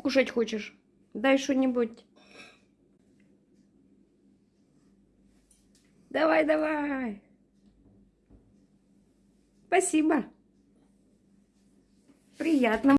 Кушать хочешь? Дай что-нибудь. Давай, давай. Спасибо. Приятно.